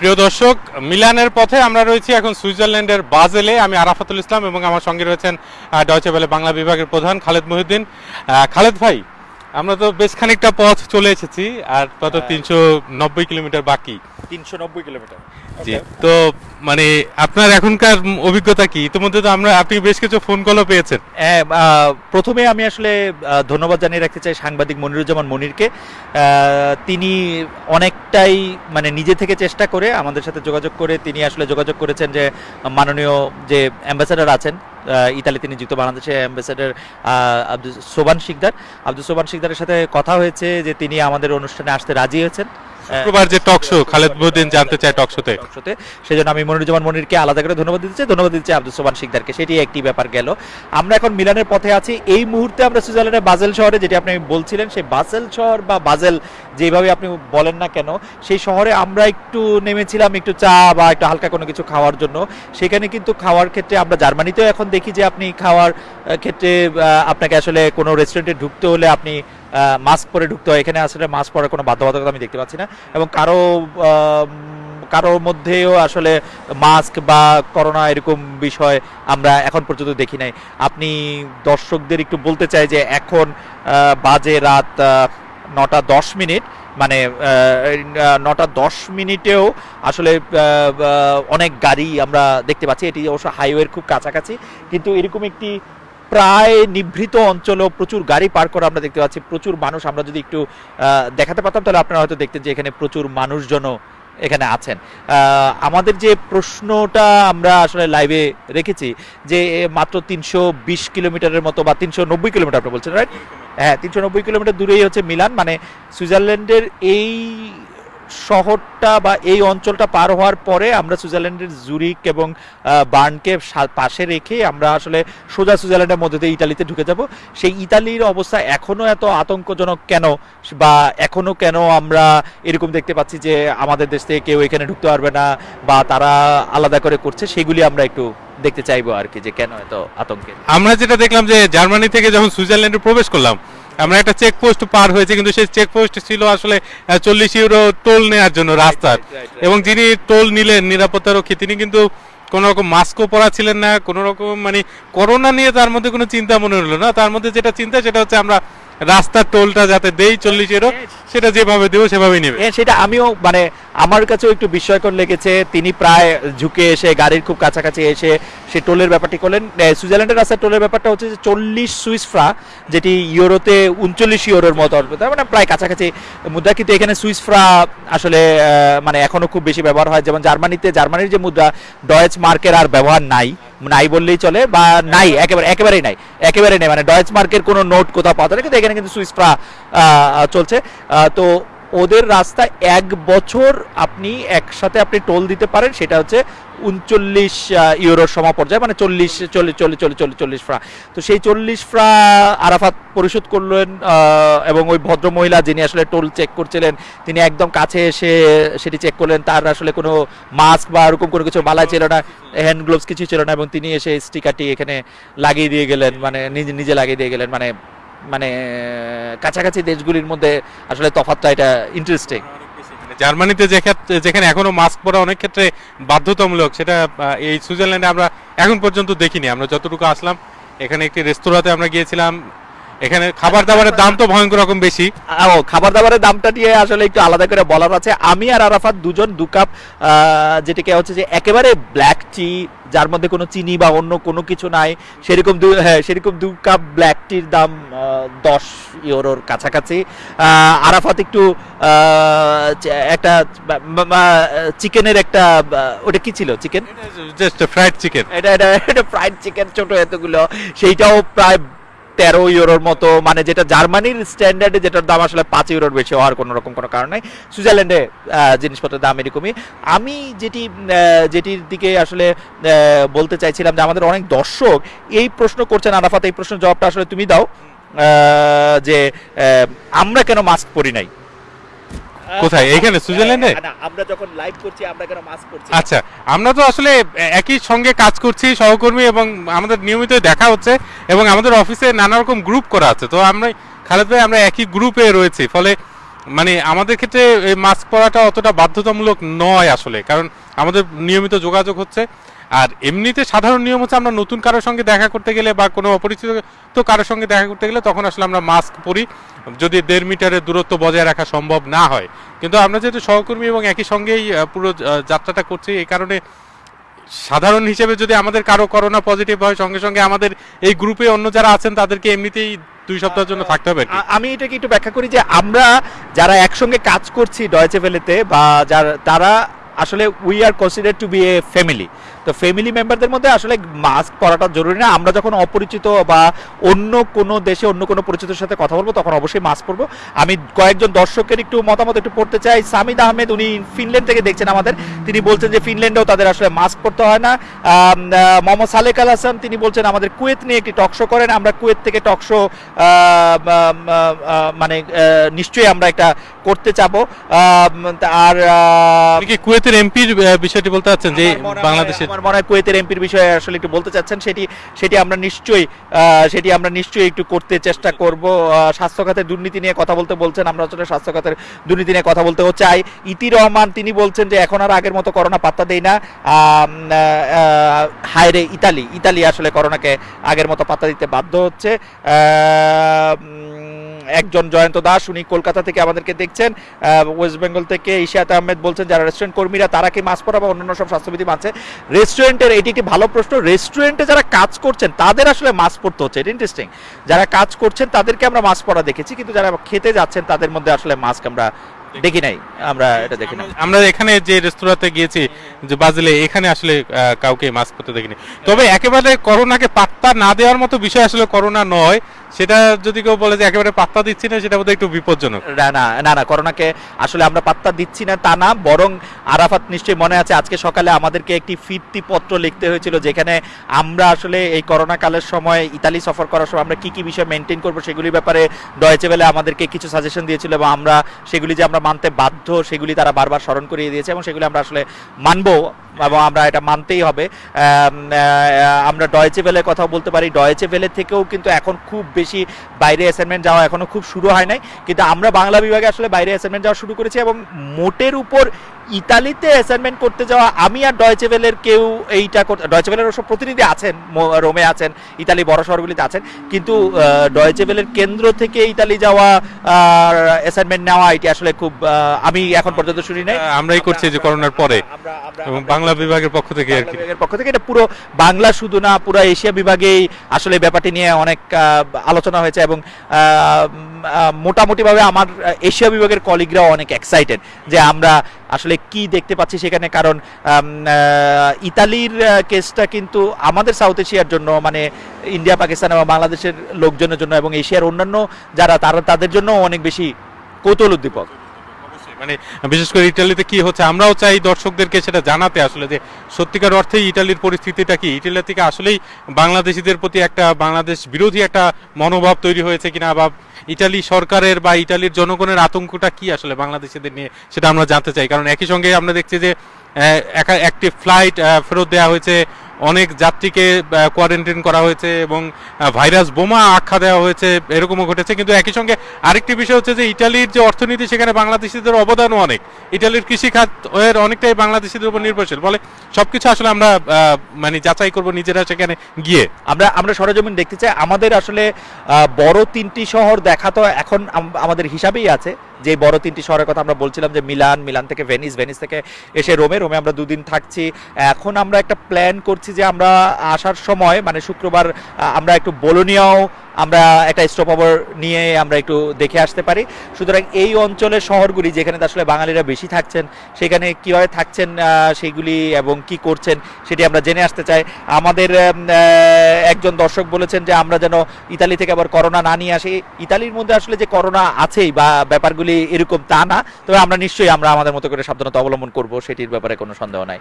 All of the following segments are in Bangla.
প্রিয় দর্শক, মিলানের পথে আমরা রয়েছি এখন সুইজারল্যান্ডের বাজেলে। আমি আরাফাতুল ইসলাম এবং আমার সঙ্গে রয়েছেন ডয়চে বেলে বাংলা বিভাগের প্রধান খালেদ মহিউদ্দিন। খালেদ ভাই আমরা তো বেশ খানিকটা পথ চলে এসেছি আর কত তিনশো নব্বই কিলোমিটার বাকি? তিনশো নব্বই কিলোমিটার। জি তো মানে আপনার এখনকার অভিজ্ঞতা কি? ইতিমধ্যে তো আমরা আপনি বেশ কিছু ফোন কলও পেয়েছেন। হ্যাঁ, প্রথমে আমি আসলে ধন্যবাদ জানিয়ে রাখতে চাই সাংবাদিক মনিরুজ্জামান মনিরকে। তিনি অনেকটাই মানে নিজে থেকে চেষ্টা করে আমাদের সাথে যোগাযোগ করে তিনি আসলে যোগাযোগ করেছেন যে মাননীয় যে অ্যাম্বাসাডার আছেন ইতালি তিনি যুক্ত বাংলাদেশের অ্যাম্বাসেডার আব্দুল সোবান শিকদার। আব্দুল সোবান শিকদারের সাথে কথা হয়েছে যে তিনি আমাদের অনুষ্ঠানে আসতে রাজি হয়েছেন। শুক্রবার যে টক শো, খালেদ মহিউদ্দিন জানতে চায় টক শোতে। টকশোতে সেই জন্য আমি মনিরুজ্জামান মনিরকে আলাদা করে ধন্যবাদ দিতে চাই। ধন্যবাদ দিতে চাই আব্দুল সোবান শিকদারকে। সেটি একটি ব্যাপার গেল। আমরা এখন মিলানের পথে আছি। এই মুহূর্তে আমরা সুইজারল্যান্ডের বাজেল শহরে, যেটি আপনি বলছিলেন, সেই বাজেল শহর বা বাজেল যেভাবে আপনি বলেন না কেন, সেই শহরে আমরা একটু নেমেছিলাম একটু চা বা একটু হালকা কোনো কিছু খাওয়ার জন্য। সেখানে কিন্তু খাওয়ার ক্ষেত্রে আমরা জার্মানিতেও এখন দেখি যে আপনি খাওয়ার ক্ষেত্রে আপনাকে আসলে কোনো রেস্টুরেন্টে ঢুকতে হলে আপনি মাস্ক পরে ঢুকতে হয়। এখানে আসলে মাস্ক পরার কোনো বাধ্যবাধকতা আমি দেখতে পাচ্ছি না। এবং কারও কারোর মধ্যেও আসলে মাস্ক বা করোনা এরকম বিষয় আমরা এখন পর্যন্ত দেখি নাই। আপনি দর্শকদের একটু বলতে চাই যে এখন বাজে রাত নটা দশ মিনিট। মানে নটা দশ মিনিটেও আসলে অনেক গাড়ি আমরা দেখতে পাচ্ছি। এটি অবশ্য হাইওয়ের খুব কাছাকাছি। কিন্তু এরকম একটি প্রায় নিভৃত অঞ্চলেও প্রচুর গাড়ি পার করা আমরা দেখতে পাচ্ছি, প্রচুর মানুষ। আমরা যদি একটু দেখাতে পারতাম, তাহলে আপনারা হয়তো দেখতেন যে এখানে প্রচুর মানুষজনও এখানে আছেন। আমাদের যে প্রশ্নটা আমরা আসলে লাইভে রেখেছি, যে মাত্র তিনশো বিশ কিলোমিটারের মতো বা তিনশো নব্বই কিলোমিটার আপনি বলছেন রাইট হ্যাঁ তিনশো নব্বই কিলোমিটার দূরেই হচ্ছে মিলান। মানে সুইজারল্যান্ডের এই শহরটা বা এই অঞ্চলটা পার হওয়ার পরে আমরা সুইজারল্যান্ডের জুরিক এবং বার্নকে পাশে রেখে আমরা আসলে সোজা সুইজারল্যান্ডের মধ্যে দিয়ে ইতালিতে ঢুকে যাব। সেই ইতালির অবস্থা এখনও এত আতঙ্কজনক কেন? বা এখনও কেন আমরা এরকম দেখতে পাচ্ছি যে আমাদের দেশ থেকে কেউ এখানে ঢুকতে পারবে না বা তারা আলাদা করে করছে? সেগুলি আমরা একটু দেখতে চাইব আর কি যে কেন এত আতঙ্কে? আমরা যেটা দেখলাম যে জার্মানি থেকে যখন সুইজারল্যান্ডে প্রবেশ করলাম আমরা একটা চেকপোস্ট পার হয়েছে কিন্তু সেই চেকপোস্ট ছিল আসলে চল্লিশ ইউরো টোল নেওয়ার জন্য রাস্তার. এবং যিনি টোল নিলেন নিরাপত্তা রক্ষী তিনি কিন্তু কোনো রকম মাস্কও পরা ছিলেন না কোনো রকম মানে করোনা নিয়ে তার মধ্যে কোনো চিন্তা মনে হলো না তার মধ্যে যেটা চিন্তা সেটা হচ্ছে আমরা রাস্তার টোলটা যাতে দেই চল্লিশ ইউরো সেটা যেভাবে দেবো সেভাবেই নেবে। সেটা আমিও মানে আমার কাছেও একটু বিস্ময়কর লেগেছে। তিনি প্রায় ঝুঁকে এসে, গাড়ির খুব কাছাকাছি এসে সে টোলের ব্যাপারটি করলেন। সুইজারল্যান্ডের রাস্তার টোলের ব্যাপারটা হচ্ছে যে চল্লিশ সুইস ফ্রা, যেটি ইউরোতে উনচল্লিশ ইউরোর মতো তার মানে প্রায় কাছাকাছি মুদ্রা। কিন্তু এখানে সুইস ফ্রা আসলে মানে এখনও খুব বেশি ব্যবহার হয়। যেমন জার্মানিতে, জার্মানির যে মুদ্রা ডয়েচ মার্কের আর ব্যবহার নাই। নাই বললেই চলে, বা নাই, একেবারে, একেবারেই নাই একেবারেই নাই মানে ডয়েচ মার্কের কোনো নোট কোথাও পাওয়া যায় কিন্তু এখানে কিন্তু সুইস ফ্রা চলছে। তো ওদের রাস্তা এক বছর আপনি একসাথে আপনি টোল দিতে পারেন, সেটা হচ্ছে উনচল্লিশ ইউরোর সমাপর্যায়ে মানে চল্লিশ চল্লিশ চল্লিশ চল্লিশ চল্লিশ চল্লিশ ফ্রা। তো সেই চল্লিশ ফ্রা আরাফাত পরিশোধ করলেন এবং ওই ভদ্র মহিলা যিনি আসলে টোল চেক করছিলেন, তিনি একদম কাছে এসে সেটি চেক করলেন। তার আসলে কোনো মাস্ক বা এরকম কোনো কিছু বালা ছিল না, হ্যান্ড গ্লোভস কিছু ছিল না, এবং তিনি এসে স্টিকারটি এখানে লাগিয়ে দিয়ে গেলেন মানে নিজে নিজে লাগিয়ে দিয়ে গেলেন মানে মানে কাছাকাছি দেশগুলির মধ্যে আসলে তফাতটা এটা ইন্টারেস্টিং জার্মানিতে যে ক্ষেত্রে যেখানে এখনও মাস্ক পরা অনেক ক্ষেত্রে বাধ্যতামূলক, সেটা এই সুইজারল্যান্ডে আমরা এখন পর্যন্ত দেখিনি। আমরা যতটুকু আসলাম, এখানে একটি রেস্তোরাঁতে আমরা গিয়েছিলাম এখানে খাবার দাবারের দাম তো ভয়ঙ্কর রকম বেশি। ও খাবার দাবারের দামটা নিয়ে আসলে একটু আলাদা করে বলার আছে। আমি আর আরাফাত দুজন দু কাপ যেটাকে হচ্ছে যে একেবারে ব্ল্যাক টি যার মধ্যে কোনো চিনি বা অন্য কোনো কিছু নাই সেরকম দু হ্যাঁ সেরকম দু কাপ ব্ল্যাক টির দাম দশ ইউরোর কাছাকাছি। আরাফাত একটু একটা চিকেনের একটা ওটা কি ছিল চিকেন? জাস্ট ফ্রাইড চিকেন এটা এটা এটা ফ্রাইড চিকেন ছোট এতগুলো। সেইটাও প্রায় তেরো ইউরোর মতো মানে যেটা জার্মানির স্ট্যান্ডার্ডে যেটার দাম আসলে পাঁচ ইউরোর বেশি হওয়ার কোনো রকম কোনো কারণ নেই। সুইজারল্যান্ডে জিনিসপত্রের দাম এরকমই। আমি যেটি যেটির দিকে আসলে বলতে চাইছিলাম যে আমাদের অনেক দর্শক এই প্রশ্ন করছেন, আরাফাত, এই প্রশ্নের জবাবটা আসলে তুমি দাও যে আমরা কেন মাস্ক পরি নাই? কোথায়? এইখানে, সুইজারল্যান্ডে? না, আমরা যখন লাইভ করছি আমরা কেন মাস্ক পরছি না? আচ্ছা আমরা তো আসলে একই সঙ্গে কাজ করছি সহকর্মী এবং আমাদের নিয়মিত দেখা হচ্ছে এবং আমাদের অফিসে নানা রকম গ্রুপ করা আছে তো আমরা খালেদ ভাই আমরা একই গ্রুপে রয়েছি ফলে মানে আমাদের ক্ষেত্রে মাস্ক পরাটা অতটা বাধ্যতামূলক নয় আসলে কারণ আমাদের নিয়মিত যোগাযোগ হচ্ছে আর এমনিতে সাধারণ নিয়ম হচ্ছে আমরা নতুন কারোর সঙ্গে দেখা করতে গেলে বা কোনো অপরিচিত তো কারোর সঙ্গে দেখা করতে গেলে তখন আসলে আমরা মাস্ক পরি। যদি দেড় মিটারের দূরত্ব বজায় রাখা সম্ভব না হয়। কিন্তু আমরা যেহেতু সহকর্মী এবং একই সঙ্গেই পুরো যাত্রাটা করছি, এই কারণে সাধারণ হিসেবে যদি আমাদের কারও করোনা পজিটিভ হয়, সঙ্গে সঙ্গে আমাদের এই গ্রুপে অন্য যারা আছেন, তাদেরকে এমনিতেই দুই সপ্তাহের জন্য থাকতে হবে আমি এটাকে একটু ব্যাখ্যা করি যে আমরা যারা একসঙ্গে কাজ করছি ডয়েচে ভেলেতে বা যারা, তারা আসলে we are consider to be a family তো ফ্যামিলি মেম্বারদের মধ্যে আসলে মাস্ক পরাটা জরুরি না। আমরা যখন অপরিচিত বা অন্য কোনো দেশে অন্য কোনো পরিচিতের সাথে কথা বলব তখন অবশ্যই মাস্ক পরবো। আমি কয়েকজন দর্শকের একটু মতামত একটু পড়তে চাই। সামিদ আহমেদ উনি ফিনল্যান্ড থেকে দেখছেন আমাদের। তিনি বলছেন যে ফিনল্যান্ডেও তাদের আসলে মাস্ক পরতে হয় না। মোহাম্মদ সালেক আল হাসান তিনি বলছেন আমাদের কুয়েত নিয়ে একটি টকশো করেন। আমরা কুয়েত থেকে টকশো মানে নিশ্চয়ই আমরা একটা করতে চাবো। আর কি কুয়েতের এমপির বিষয়টি বলতে চাচ্ছেন যে বাংলাদেশের আমার মনে হয় কুয়েতের এমপির বিষয়ে আসলে একটু বলতে চাচ্ছেন, সেটি সেটি আমরা নিশ্চয়ই সেটি আমরা নিশ্চয়ই একটু করতে চেষ্টা করব। স্বাস্থ্য খাতের দুর্নীতি নিয়ে কথা বলতে বলছেন, আমরা আসলে স্বাস্থ্য খাতের দুর্নীতি নিয়ে কথা বলতেও চাই। ইতি রহমান, তিনি বলছেন যে এখন আর আগের মতো করোনা পাত্তা দেই না। হায়রে ইতালি ইতালি আসলে করোনাকে আগের মতো পাত্তা দিতে বাধ্য হচ্ছে। একজন জয়ন্ত দাস, উনি কলকাতা থেকে আমাদেরকে দেখছেন ওয়েস্ট বেঙ্গল থেকে ইশাত আহমেদ বলছেন যারা রেস্টুরেন্ট কর্মীরা, তারা কি মাস্ক পরা বা অন্যান্য সব স্বাস্থ্যবিধি মানছে রেস্টুরেন্টের এটি একটি ভালো প্রশ্ন রেস্টুরেন্টে যারা কাজ করছেন, তাদের আসলে মাস্ক পরতে হচ্ছে। এটা ইন্টারেস্টিং যারা কাজ করছেন, তাদেরকে আমরা মাস্ক পরা দেখেছি, কিন্তু যারা খেতে যাচ্ছেন, তাদের মধ্যে আসলে মাস্ক আমরা দেখি নাই। আমরা এটা দেখি না আমরা এখানে যে রেস্তোরাঁতে গিয়েছি, যে বাজলে, এখানে আসলে কাউকে মাস্ক পরতে দেখিনি। তবে একেবারে করোনাকে পাত্তা না দেওয়ার মতো বিষয় আসলে করোনা নয়। সেটা যদি কেউ বলে যে একেবারে পাত্তা দিচ্ছি না, সেটা বোধহয় একটু বিপজ্জনক। না না না না, করোনাকে আসলে আমরা পাত্তা দিচ্ছি না তা না, বরং আরাফাত নিশ্চয়ই মনে আছে আজকে সকালে আমাদেরকে একটি ফিরতি পত্র লিখতে হয়েছিল, যেখানে আমরা আসলে এই করোনা কালের সময় ইতালি সফর করার সময় আমরা কি কি বিষয় মেনটেন করব সেগুলির ব্যাপারে ডয়েচে বেলে আমাদেরকে কিছু সাজেশন দিয়েছিল এবং আমরা সেগুলি যে আমরা মানতে বাধ্য, সেগুলি তারা বারবার স্মরণ করিয়ে দিয়েছে এবং সেগুলি আমরা আসলে মানবো। এবং আমরা এটা মানতেই হবে। আমরা ডয়েচে ভেলের কথা বলতে পারি। ডয়েচে ভেলে থেকেও কিন্তু এখন খুব বেশি বাইরে অ্যাসাইনমেন্ট যাওয়া এখনও খুব শুরু হয় নাই। কিন্তু আমরা বাংলা বিভাগে আসলে বাইরে অ্যাসাইনমেন্ট যাওয়া শুরু করেছি এবং মোটের উপর ইতালিতে অ্যাসাইনমেন্ট করতে যাওয়া আমি আর ডয়েচে ভেলের কেউ এইটা ডয়েচে ভেলের সব প্রতিনিধি আছেন রোমে আছেন ইতালি বড় শহরগুলিতে আছেন কিন্তু ডয়েচে ভেলের কেন্দ্র থেকে ইতালি যাওয়া অ্যাসাইনমেন্ট নেওয়া এটি আসলে খুব আমি এখন পর্যন্ত শুনি নাই। আমরাই করছি যে করোনার পরে। বাংলা বিভাগের পক্ষ থেকে আর কি। বিভাগের পক্ষ থেকে এটা পুরো বাংলা শুধু না পুরো এশিয়া বিভাগেই আসলে ব্যাপারটি নিয়ে অনেক আলোচনা হয়েছে এবং মোটামুটি ভাবে আমার এশিয়া বিভাগের কলিগরাও অনেক এক্সাইটেড যে আমরা আসলে কি দেখতে পাচ্ছি সেখানে। কারণ ইতালির কেসটা কিন্তু আমাদের সাউথ এশিয়ার জন্য মানে ইন্ডিয়া, পাকিস্তান এবং বাংলাদেশের লোকজনের জন্য এবং এশিয়ার অন্যান্য যারা, তারা তাদের জন্য অনেক বেশি কৌতূহল উদ্দীপক। মানে বিশেষ করে ইটালিতে কি হচ্ছে, আমরাও চাই দর্শকদেরকে সেটা জানাতে আসলে যে সত্যিকার অর্থে ইটালির পরিস্থিতিটা কি? ইটালি থেকে আসলেই বাংলাদেশিদের প্রতি একটা, বাংলাদেশ বিরোধী একটা মনোভাব তৈরি হয়েছে কিনা বা ইটালি সরকারের বা ইটালির জনগণের আতঙ্কটা কি আসলে বাংলাদেশিদের নিয়ে? সেটা আমরা জানতে চাই। কারণ একই সঙ্গে আমরা দেখছি যে একা- একটি ফ্লাইট ফেরত দেওয়া হয়েছে। অনেক যাত্রীকে কোয়ারেন্টাইন করা হয়েছে এবং ভাইরাস বোমা আখ্যা দেওয়া হয়েছে। এরকমও ঘটেছে। কিন্তু একই সঙ্গে আরেকটি বিষয় হচ্ছে যে, ইটালির যে অর্থনীতি, সেখানে বাংলাদেশিদের অবদানও অনেক। ইটালির কৃষিখাত এর অনেকটাই বাংলাদেশিদের উপর নির্ভরশীল। বলে সবকিছু আসলে আমরা মানে যাচাই করব নিজেরা সেখানে গিয়ে। আমরা আমরা সরজমিন দেখতে চাই। আমাদের আসলে বড় তিনটি শহর দেখা তো এখন আম- আমাদের হিসাবেই আছে। যে বড় তিনটি শহরের কথা আমরা বলছিলাম যে মিলান মিলান থেকে ভেনিস ভেনিস থেকে এসে রোমে রোমে আমরা দুদিন থাকছি। এখন আমরা একটা প্ল্যান করছি যে আমরা আসার সময় মানে শুক্রবার আমরা একটু বোলোনিয়াও, আমরা একটা স্টপ ওভার নিয়ে আমরা একটু দেখে আসতে পারি। সুতরাং এই অঞ্চলের শহরগুলি যেখানে আসলে বাঙালিরা বেশি থাকছেন, সেখানে কীভাবে থাকছেন সেগুলি এবং কি করছেন সেটি আমরা জেনে আসতে চাই। আমাদের একজন দর্শক বলেছেন যে আমরা যেন ইতালি থেকে আবার করোনা না নিয়ে আসি। ইতালির মধ্যে আসলে যে করোনা আছেই বা ব্যাপারগুলি এরকম তা না। তবে আমরা নিশ্চয়ই আমরা আমাদের মতো করে সাবধানতা অবলম্বন করব, সেটির ব্যাপারে কোনো সন্দেহ নাই।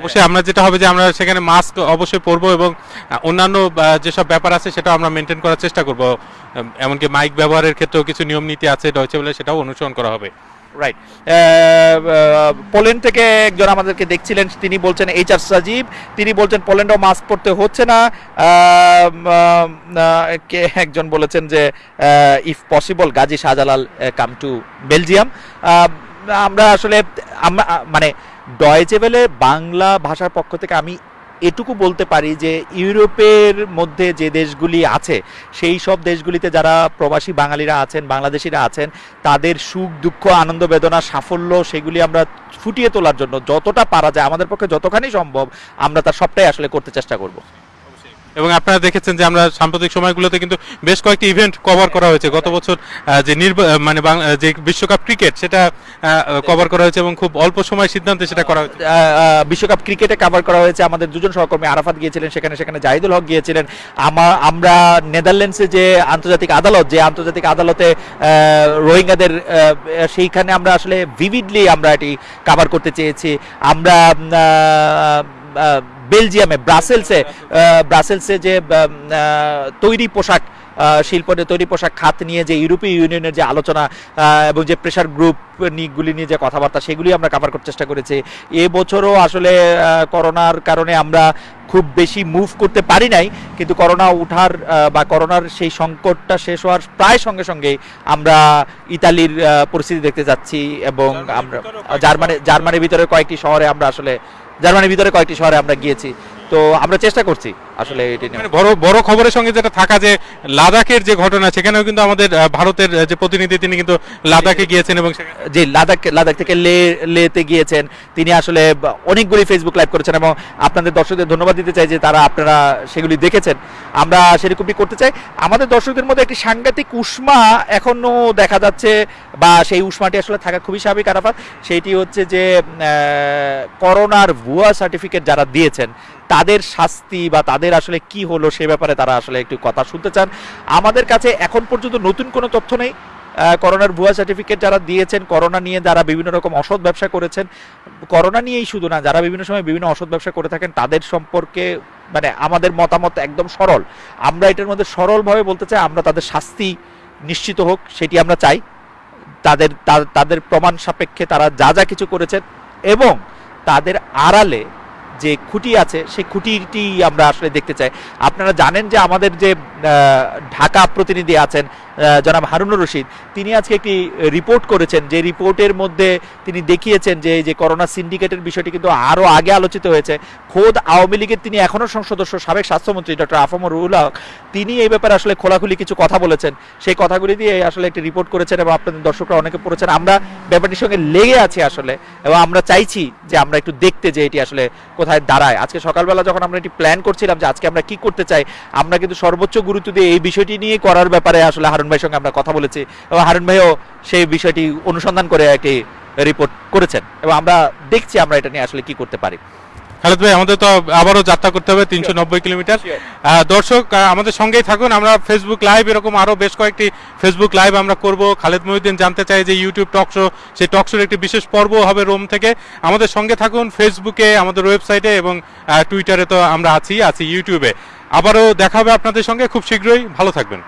অবশ্যই আমরা যেটা হবে যে আমরা সেখানে মাস্ক অবশ্যই পরবো এবং অন্যান্য যেসব ব্যাপার আছে সেটা আমরা মেনটেন করার চেষ্টা করব। এমনকি মাইক ব্যবহারের ক্ষেত্রেও কিছু নিয়ম নীতি আছে ডয়চে বলে সেটাও অনুসরণ করা হবে। রাইট পোল্যান্ড থেকে একজন আমাদেরকে দেখছিলেন, তিনি বলছেন এইচ আর সাজিব তিনি বলছেন পোল্যান্ডও মাস্ক পরতে হচ্ছে না। কে, একজন বলেছেন যে if possible Gazi Shahjalal come to Belgium আমরা আসলে মানে ডয়েচেবেলে বাংলা ভাষার পক্ষ থেকে আমি এটুকু বলতে পারি যে ইউরোপের মধ্যে যে দেশগুলি আছে, সেই সব দেশগুলিতে যারা প্রবাসী বাঙালিরা আছেন, বাংলাদেশিরা আছেন, তাদের সুখ, দুঃখ, আনন্দ, বেদনা, সাফল্য সেগুলি আমরা ফুটিয়ে তোলার জন্য যতটা পারা যায়, আমাদের পক্ষে যতখানি সম্ভব আমরা তার সবটাই আসলে করতে চেষ্টা করব। এবং আপনারা দেখেছেন যে আমরা সাম্প্রতিক সময়গুলোতে কিন্তু বেশ কয়েকটি ইভেন্ট কভার করা হয়েছে। গত বছর যে নির্বা- মানে যে বিশ্বকাপ ক্রিকেট সেটা কভার করা হয়েছে এবং খুব অল্প সময় সিদ্ধান্তে সেটা করা হয়েছে। বিশ্বকাপ ক্রিকেটে কভার করা হয়েছে। আমাদের দুজন সহকর্মী আরাফাত গিয়েছিলেন, সেখানে সেখানে জাহিদুল হক গিয়েছিলেন। আমার আমরা নেদারল্যান্ডসে যে আন্তর্জাতিক আদালত, যে আন্তর্জাতিক আদালতে রোহিঙ্গাদের সেইখানে আমরা আসলে ভিভিডলি আমরা এটি কভার করতে চেয়েছি। আমরা বেলজিয়ামে ব্রাসেলসে ব্রাসেলসে যে তৈরি পোশাক আহ, শিল্পের তৈরি পোশাক খাত নিয়ে যে ইউরোপীয় ইউনিয়নের যে আলোচনা এবং যে প্রেশার গ্রুপ গুলি নিয়ে যে কথাবার্তা সেগুলি আমরা কাভার করার চেষ্টা করেছি। এ বছরও আসলে করোনার কারণে আমরা খুব বেশি মুভ করতে পারি নাই কিন্তু করোনা উঠার বা করোনার সেই সংকটটা শেষ হওয়ার প্রায় সঙ্গে সঙ্গে আমরা ইতালির পরিস্থিতি দেখতে যাচ্ছি এবং আমরা জার্মানি জার্মানির ভিতরে কয়েকটি শহরে আমরা আসলে জার্মানির ভিতরে কয়েকটি শহরে আমরা গিয়েছি। তো আমরা চেষ্টা করছি আসলে মানে বড় বড় খবরের সঙ্গে যেটা থাকা যে লাদাখের যে ঘটনা সেখানেও কিন্তু আমাদের ভারতের যে প্রতিনিধি তিনি কিন্তু লাদাখে গিয়েছেন এবং যে লাদাখ লাদাখ থেকে লে লেতে গিয়েছেন। তিনি আসলে অনেকগুলি ফেসবুক লাইভ করেছেন এবং আপনাদের দর্শকদের ধন্যবাদ দিতে চাই যে তারা আপনারা সেগুলি দেখেছেন। আমরা সেরকমই করতে চাই। আমাদের দর্শকদের মধ্যে একটি সাংঘাতিক উষ্মা এখনও দেখা যাচ্ছে বা সেই উষ্মাটি আসলে থাকা খুবই স্বাভাবিক আরাফাত। সেইটি হচ্ছে যে করোনার ভুয়া সার্টিফিকেট যারা দিয়েছেন তাদের শাস্তি বা তাদের আসলে কি হলো সে ব্যাপারে তারা আসলে একটু কথা শুনতে চান। আমাদের কাছে এখন পর্যন্ত নতুন কোনো তথ্য নেই। করোনার ভুয়া সার্টিফিকেট যারা দিয়েছেন, করোনা নিয়ে যারা বিভিন্ন রকম অসৎ ব্যবসা করেছেন, করোনা নিয়েই শুধু না, যারা বিভিন্ন সময় বিভিন্ন অসৎ ব্যবসা করে থাকেন, তাদের সম্পর্কে মানে আমাদের মতামত একদম সরল। আমরা এটার মধ্যে সরলভাবে বলতে চাই, আমরা তাদের শাস্তি নিশ্চিত হোক, সেটি আমরা চাই। তাদের তাদের প্রমাণ সাপেক্ষে তারা যা যা কিছু করেছেন এবং তাদের আড়ালে যে খুঁটি আছে, সেই খুঁটিটি আমরা আসলে দেখতে চাই। আপনারা জানেন যে আমাদের যে ঢাকা প্রতিনিধি আছেন জনাব হারুনুর রশিদ, তিনি আজকে একটি রিপোর্ট করেছেন, যে রিপোর্টের মধ্যে তিনি দেখিয়েছেন যে যে করোনা সিন্ডিকেটের বিষয়টি কিন্তু আরও আগে আলোচিত হয়েছে। খোদ আওয়ামী লীগের তিনি এখনও সংসদ সদস্য সাবেক স্বাস্থ্যমন্ত্রী ডক্টর আফমর রুহুল হক তিনি এই ব্যাপারে আসলে খোলাখুলি কিছু কথা বলেছেন। সেই কথাগুলি দিয়ে আসলে একটি রিপোর্ট করেছেন এবং আপনাদের দর্শকরা অনেকে পড়েছেন। আমরা ব্যাপারটির সঙ্গে লেগে আছি আসলে, এবং আমরা চাইছি যে আমরা একটু দেখতে যে এটি আসলে কোথায় দাঁড়ায়। আজকে সকালবেলা যখন আমরা এটি প্ল্যান করছিলাম যে আজকে আমরা কি করতে চাই, আমরা কিন্তু সর্বোচ্চ গুরুত্ব দিয়ে এই বিষয়টি নিয়ে করার ব্যাপারে আসলে হারুন ভাইয়ের সঙ্গে আমরা কথা বলেছি এবং হারুন ভাইও সেই বিষয়টি অনুসন্ধান করে একটি রিপোর্ট করেছেন এবং আমরা দেখছি আমরা এটা নিয়ে আসলে কি করতে পারি। খালেদ ভাই আমাদের তো আবারও যাত্রা করতে হবে তিনশো নব্বই কিলোমিটার। দর্শক আমাদের সঙ্গেই থাকুন। আমরা ফেসবুক লাইভ এরকম আরও বেশ কয়েকটি ফেসবুক লাইভ আমরা করব। খালেদ মহিউদ্দিন জানতে চাই যে ইউটিউব টক শো সেই টক শোর একটি বিশেষ পর্ব হবে রোম থেকে। আমাদের সঙ্গে থাকুন ফেসবুকে আমাদের ওয়েবসাইটে এবং টুইটারে তো আমরা আছি আছি ইউটিউবে আবারও দেখা হবে আপনাদের সঙ্গে। খুব শীঘ্রই। ভালো থাকবেন।